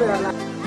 Gracias.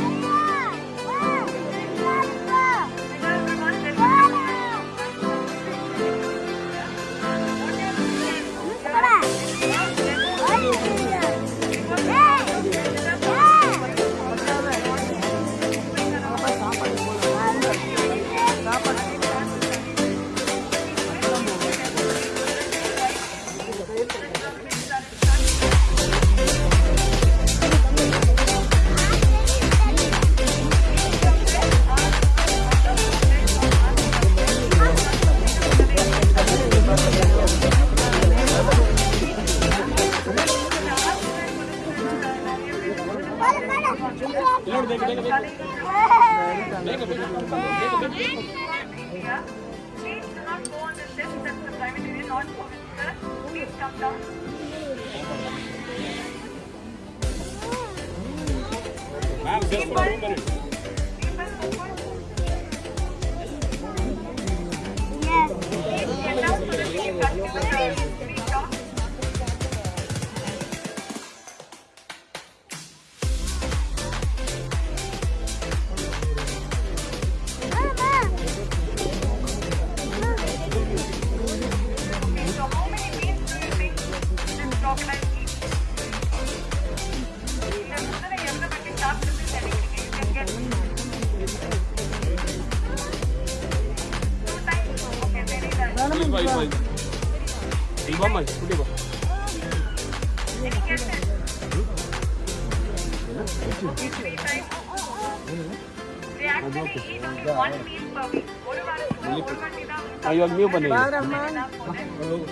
ಇವಾಗ ನೀವು ಬನ್ನಿ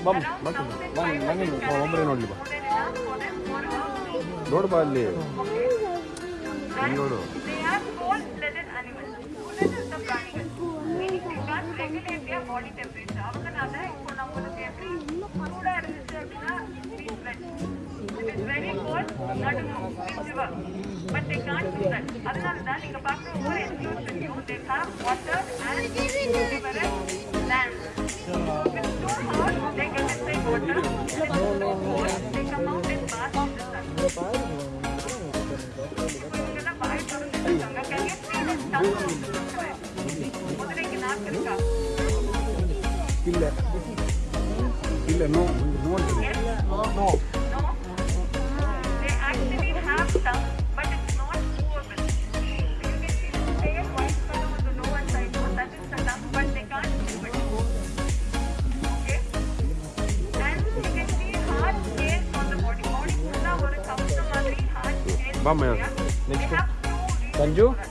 ಬಮ್ ಬನ್ನಿ ಬನ್ನಿ ಒಬ್ಬರೇ ನೋಡಲಿ ಬಾ ನೋಡ್ಬಾ ಅಲ್ಲಿ ನೋಡು But they can't do that. அதனால தான் நீங்க பாக்குற ஒவ்வொரு என்க்ளோஷன்லயும் they have water and Killer. Killer, no, no, no. Ba mươi. Thank you.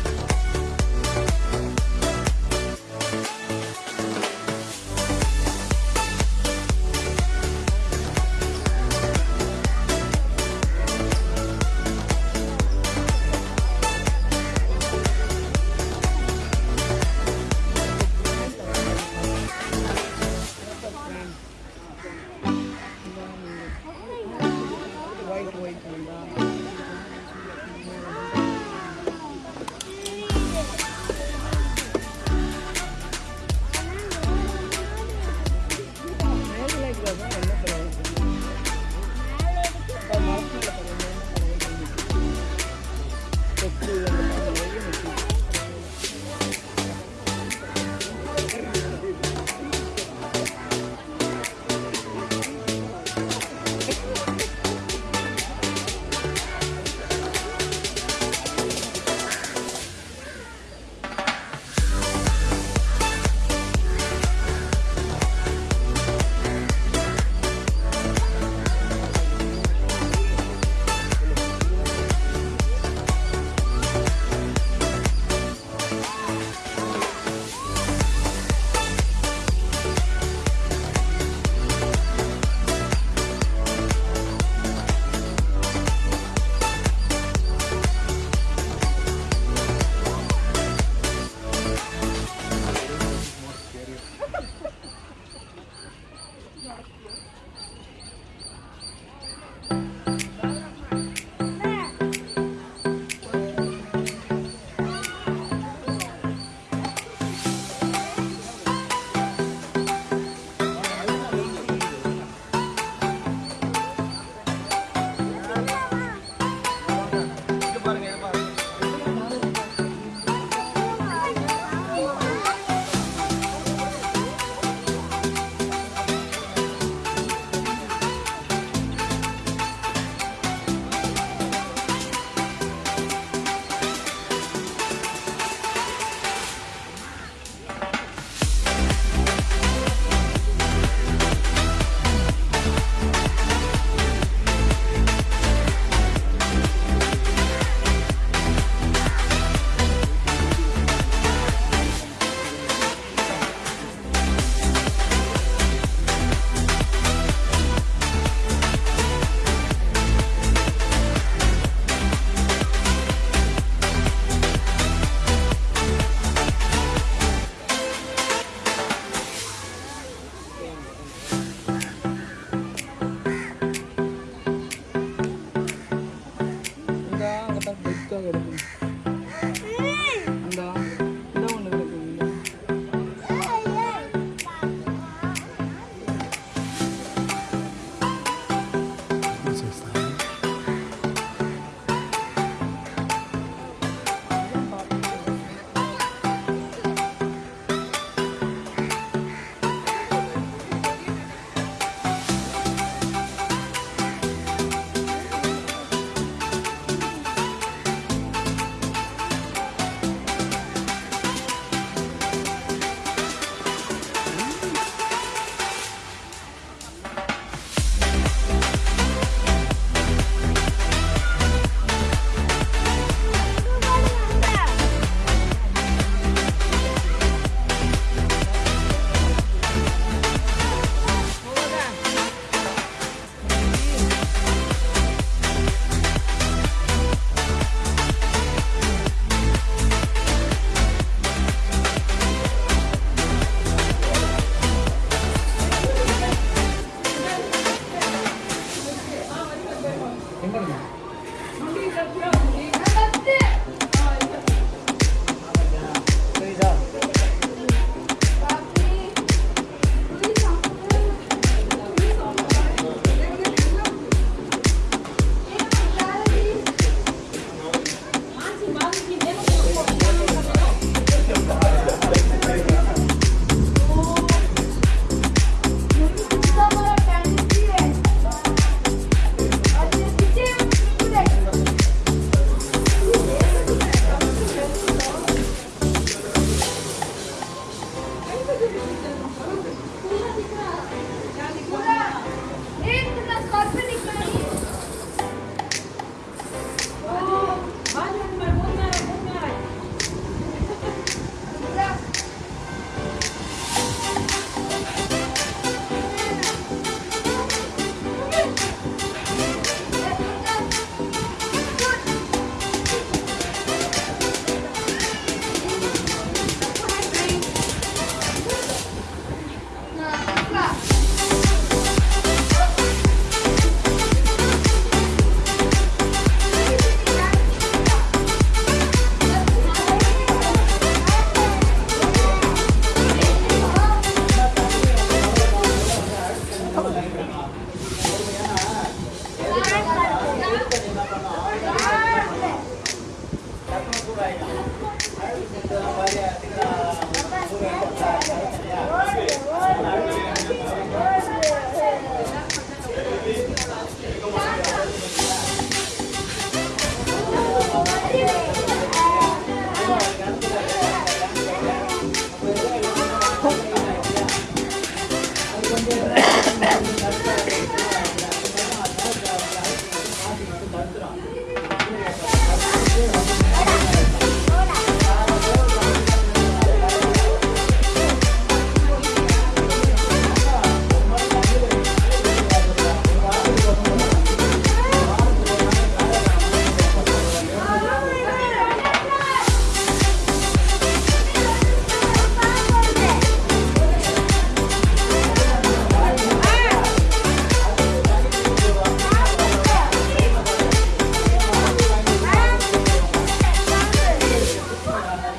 一波一波啦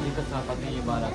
dito sa pati yung.